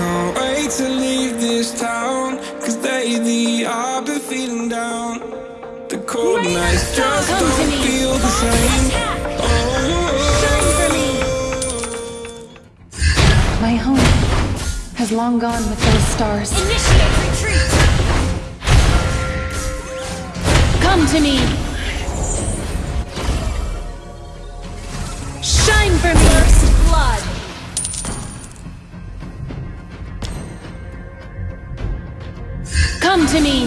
can't wait to leave this town Cause lately I've been feeling down The cold Rain nights and just. Come to don't me. feel the same Oh, Shine for me. My home has long gone with those stars. Initiate retreat. Come to me. Shine to me.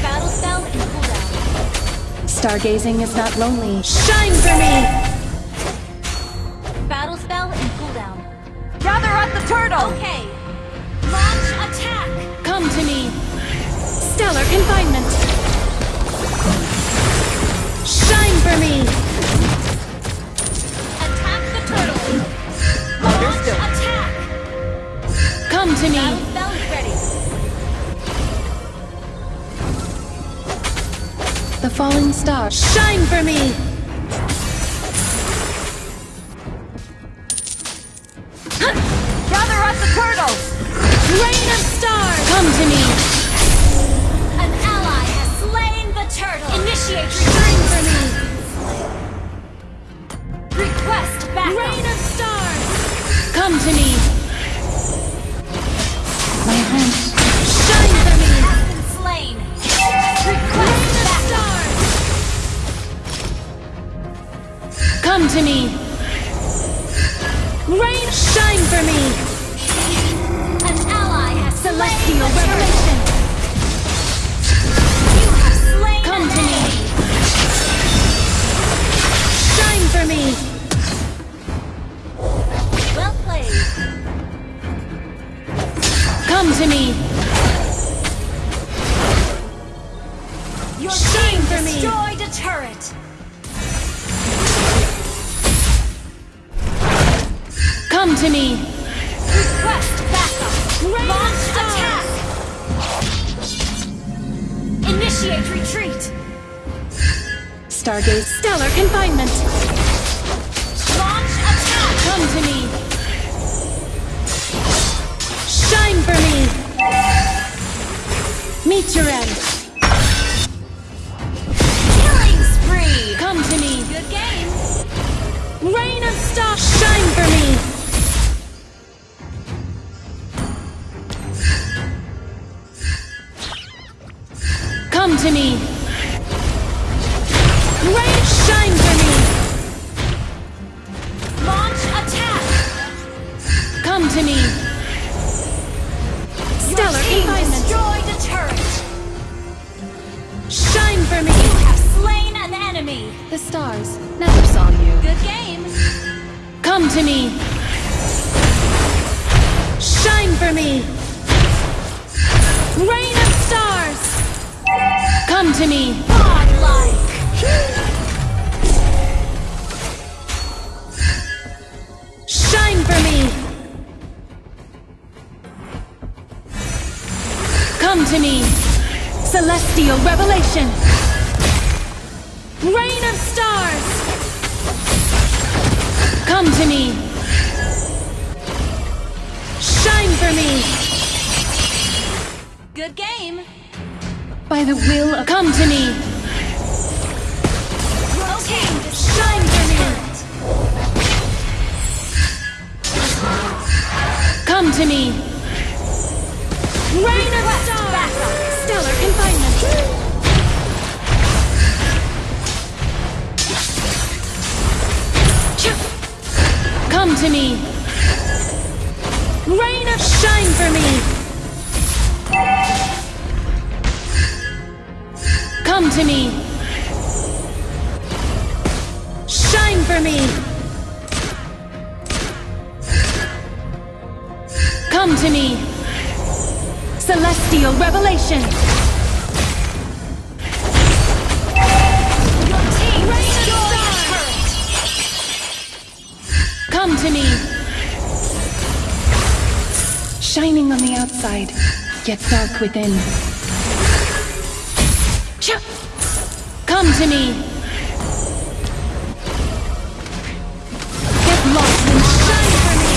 Battle spell and cooldown. Stargazing is not lonely. Shine for me. Battle spell and cooldown. Gather up the turtle. Okay. Launch attack. Come to me. Stellar confinement. Shine for me. Attack the turtle. Launch attack. Come to Battle me. Falling star. Shine for me. Gather up the turtles! Rain of stars. Come to me. An ally has slain the turtle. Initiate Shine for me. Request backup. Rain of stars. Come to me. Rain, shine for me. An ally has Celestial revelation. You have slain Come to me. Shine for me. Well played. Come to me. Come to me. Request backup. Rain Launch attack. Initiate retreat. Stargaze. Stellar confinement. Launch attack. Come to me. Shine for me. Meet your end. To me. Shine for me. Rain of stars. Come to me. Godlike. Shine for me. Come to me. Celestial revelation. Rain of stars. Come to me. Shine for me. Good game. By the will of Come to me. Okay. Shine for me. Come to me. Rain of. Stellar confinement. Come to me. Rain of shine for me. Come to me. Shine for me. Come to me. Celestial revelation. Come to me! Shining on the outside, yet dark within. Come to me! Get lost and shine for me!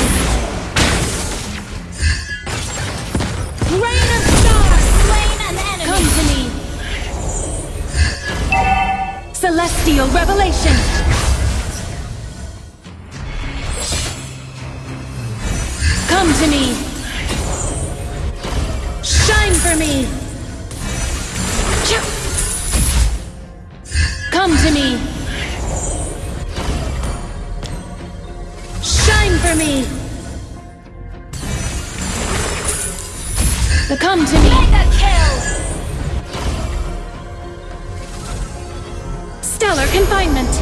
Rain of stars! Slain an enemy! Come to me! Celestial revelation! Come to me. Shine for me. Come to me. Shine for me. The come to me. Mega kill! Stellar confinement.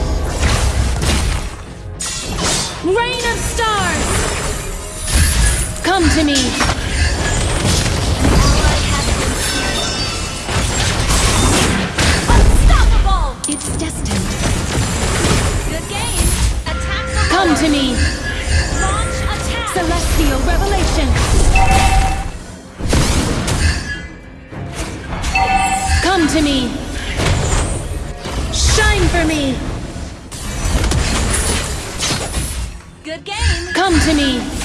Rain of stars. Come to me. Ally has been slain. Unstoppable! It's destined. Good game. Attack the Come Lord. to me. Launch attack. Celestial revelation. Come to me. Shine for me. Good game. Come to me.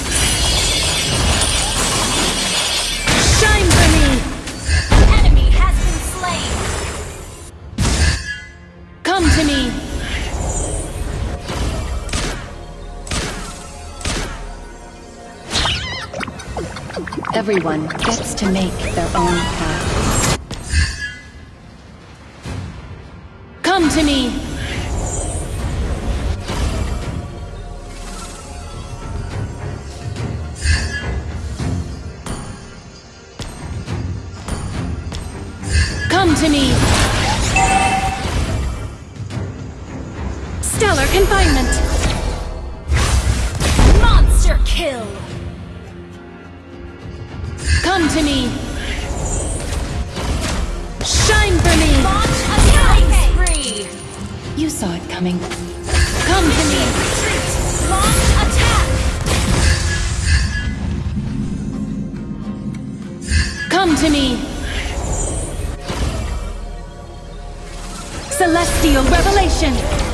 Everyone gets to make their own path. Come to me. Come to me. Stellar confinement. To me. Shine for me. Launch attack spree. You saw it coming. Come to me. Launch attack. Come to me. Celestial revelation.